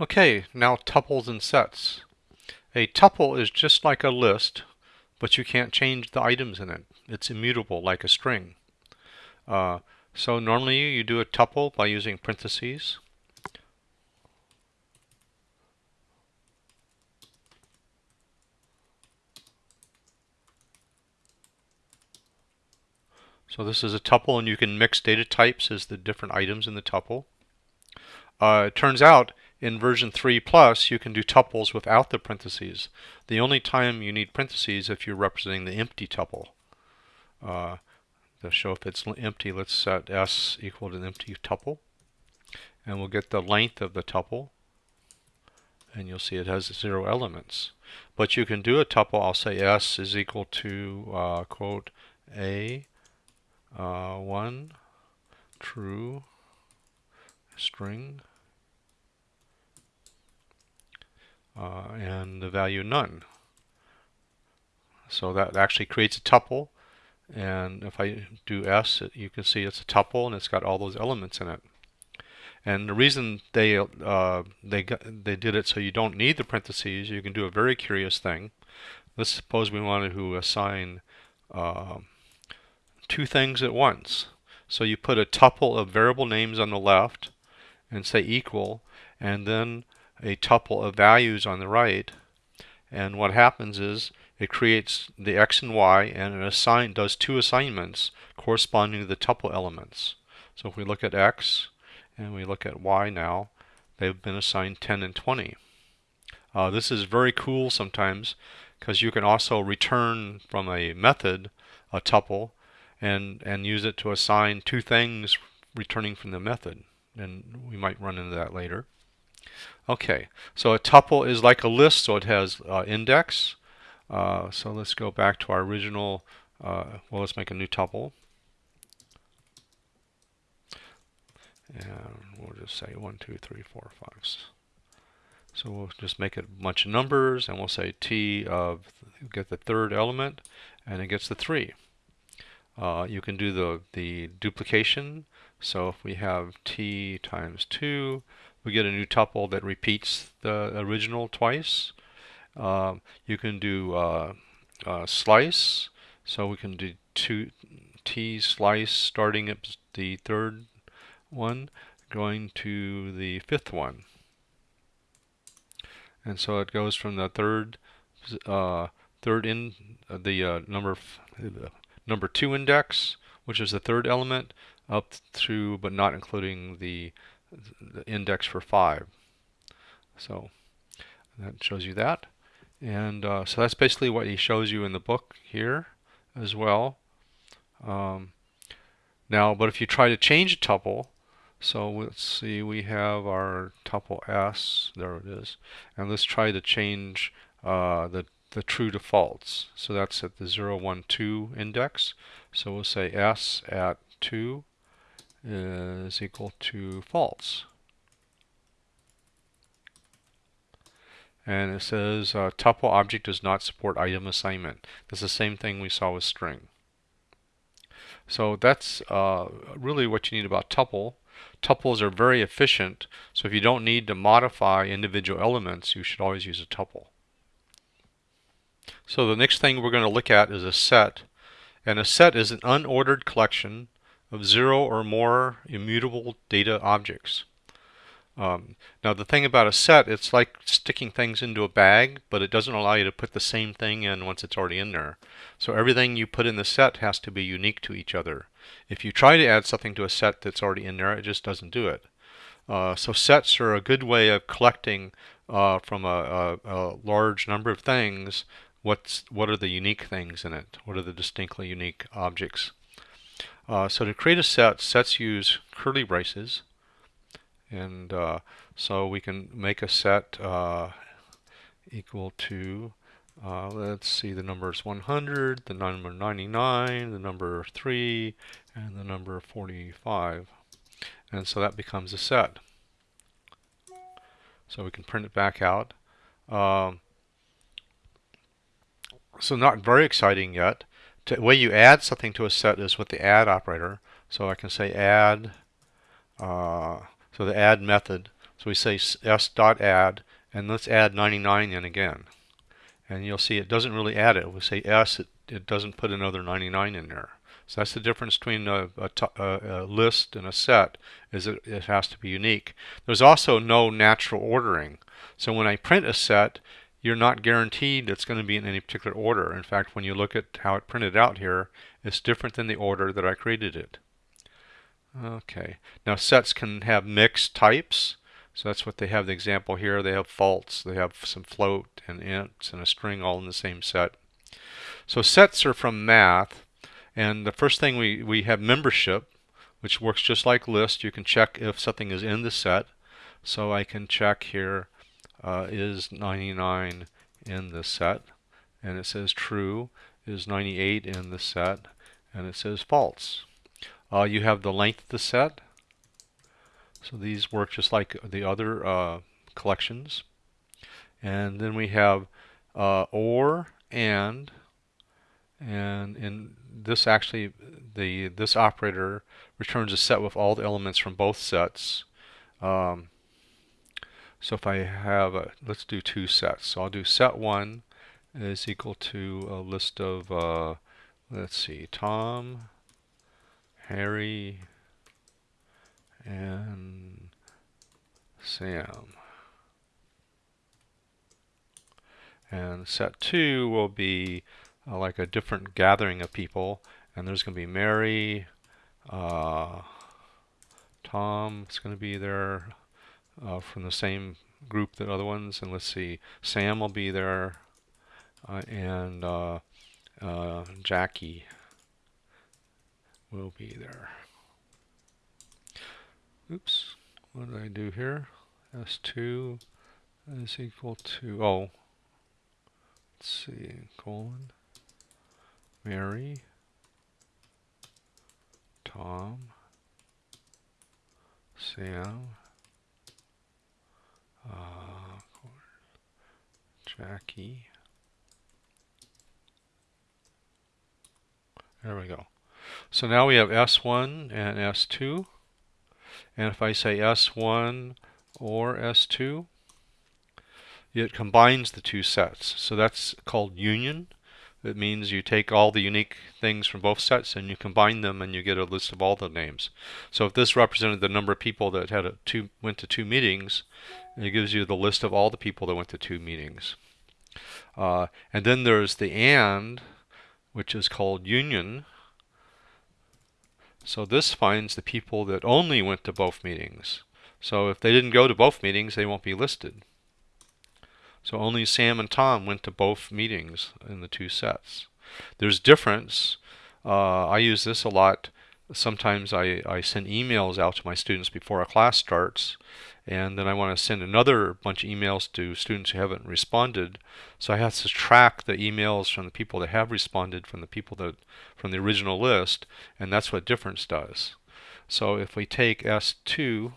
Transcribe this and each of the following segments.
Okay, now tuples and sets. A tuple is just like a list, but you can't change the items in it. It's immutable like a string. Uh, so normally you do a tuple by using parentheses. So this is a tuple and you can mix data types as the different items in the tuple. Uh, it turns out in version 3 plus, you can do tuples without the parentheses. The only time you need parentheses if you're representing the empty tuple. Uh, to show if it's empty, let's set s equal to an empty tuple. And we'll get the length of the tuple. And you'll see it has zero elements. But you can do a tuple, I'll say s is equal to, uh, quote, a, uh, 1, true, string, uh, and the value none. So that actually creates a tuple. And if I do S, you can see it's a tuple and it's got all those elements in it. And the reason they uh, they they did it so you don't need the parentheses, you can do a very curious thing. Let's suppose we wanted to assign uh, two things at once. So you put a tuple of variable names on the left and say equal, and then a tuple of values on the right. And what happens is it creates the x and y and it assign, does two assignments corresponding to the tuple elements. So if we look at x and we look at y now, they've been assigned 10 and 20. Uh, this is very cool sometimes because you can also return from a method a tuple and, and use it to assign two things returning from the method. And we might run into that later. Okay, so a tuple is like a list, so it has uh, index. Uh, so let's go back to our original, uh, well, let's make a new tuple. And we'll just say 1, 2, 3, 4, 5. So we'll just make it a bunch of numbers, and we'll say t of, get the third element, and it gets the 3. Uh, you can do the, the duplication. So if we have t times 2, we get a new tuple that repeats the original twice. Uh, you can do uh, uh, slice, so we can do two t slice starting at the third one, going to the fifth one. And so it goes from the third uh, third in uh, the uh, number number two index, which is the third element, up through but not including the the index for 5. So that shows you that. And uh, so that's basically what he shows you in the book here as well. Um, now, but if you try to change a tuple, so let's see, we have our tuple s, there it is, and let's try to change uh, the, the true to false. So that's at the 0, 1, 2 index. So we'll say s at 2 is equal to false. And it says uh, tuple object does not support item assignment. That's the same thing we saw with string. So that's uh, really what you need about tuple. Tuples are very efficient, so if you don't need to modify individual elements, you should always use a tuple. So the next thing we're going to look at is a set. And a set is an unordered collection of zero or more immutable data objects. Um, now the thing about a set, it's like sticking things into a bag, but it doesn't allow you to put the same thing in once it's already in there. So everything you put in the set has to be unique to each other. If you try to add something to a set that's already in there, it just doesn't do it. Uh, so sets are a good way of collecting uh, from a, a, a large number of things what's what are the unique things in it? What are the distinctly unique objects? Uh, so to create a set, sets use curly braces. And uh, so we can make a set uh, equal to, uh, let's see, the number is 100, the number 99, the number 3, and the number 45. And so that becomes a set. So we can print it back out. Um, so not very exciting yet the way you add something to a set is with the add operator. So I can say add, uh, so the add method So we say s dot add, and let's add 99 in again. And you'll see it doesn't really add it. We say s, it, it doesn't put another 99 in there. So that's the difference between a, a, list and a set, is it, it has to be unique. There's also no natural ordering. So when I print a set, you're not guaranteed it's going to be in any particular order. In fact, when you look at how it printed out here, it's different than the order that I created it. Okay, now sets can have mixed types. So that's what they have the example here. They have false, they have some float and ints and a string all in the same set. So sets are from math. And the first thing we, we have membership, which works just like list. You can check if something is in the set. So I can check here uh, is 99 in the set? And it says true. Is 98 in the set? And it says false. Uh, you have the length of the set. So these work just like the other uh, collections. And then we have uh, or, and, and in this actually, the this operator returns a set with all the elements from both sets. Um, so if I have, a, let's do two sets. So I'll do set one is equal to a list of, uh, let's see, Tom, Harry, and Sam. And set two will be uh, like a different gathering of people. And there's going to be Mary, uh, Tom is going to be there, uh, from the same group that other ones. And let's see, Sam will be there, uh, and uh, uh, Jackie will be there. Oops, what did I do here? S2 is equal to, oh, let's see, colon, Mary, Tom, Sam, uh, Jackie. There we go. So now we have S1 and S2. And if I say S1 or S2, it combines the two sets. So that's called union. It means you take all the unique things from both sets and you combine them and you get a list of all the names. So if this represented the number of people that had a two went to two meetings, it gives you the list of all the people that went to two meetings. Uh, and then there's the AND, which is called union. So this finds the people that only went to both meetings. So if they didn't go to both meetings, they won't be listed. So only Sam and Tom went to both meetings in the two sets. There's difference. Uh, I use this a lot. Sometimes I, I send emails out to my students before a class starts and then I want to send another bunch of emails to students who haven't responded. So I have to track the emails from the people that have responded from the people that from the original list, and that's what difference does. So if we take S2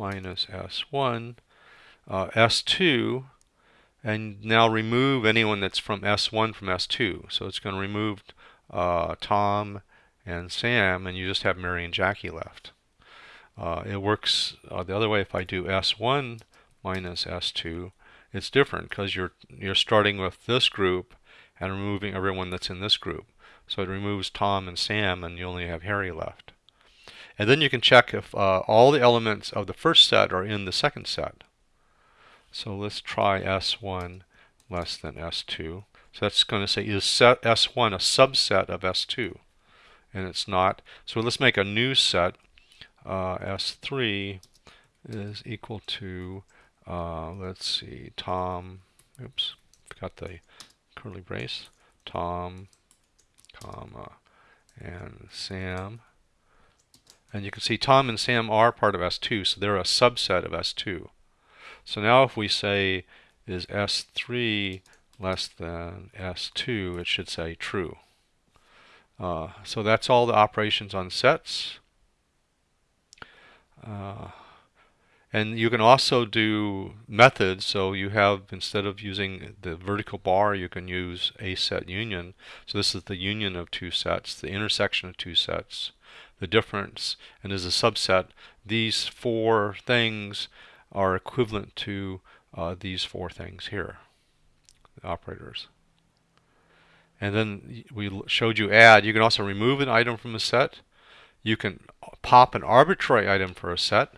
minus S1, uh, S2, and now remove anyone that's from S1 from S2. So it's going to remove uh, Tom and Sam, and you just have Mary and Jackie left. Uh, it works uh, the other way if I do S1 minus S2, it's different because you're, you're starting with this group and removing everyone that's in this group. So it removes Tom and Sam and you only have Harry left. And then you can check if uh, all the elements of the first set are in the second set. So let's try S1 less than S2. So that's going to say is set S1 a subset of S2? and it's not. So let's make a new set. Uh, S3 is equal to, uh, let's see, Tom, oops, forgot the curly brace, Tom, comma, and Sam. And you can see Tom and Sam are part of S2, so they're a subset of S2. So now if we say is S3 less than S2, it should say true. Uh, so that's all the operations on sets. Uh, and you can also do methods. So you have, instead of using the vertical bar, you can use a set union. So this is the union of two sets, the intersection of two sets. The difference and is a subset, these four things are equivalent to uh, these four things here, the operators. And then we showed you add. You can also remove an item from a set. You can pop an arbitrary item for a set.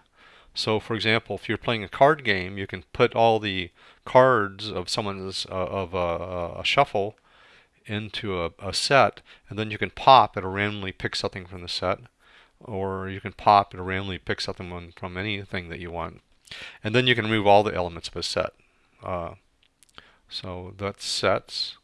So for example, if you're playing a card game, you can put all the cards of someone's uh, of a, a, shuffle into a, a, set, and then you can pop it'll randomly pick something from the set, or you can pop it'll randomly pick something from anything that you want, and then you can remove all the elements of a set. Uh, so that's sets.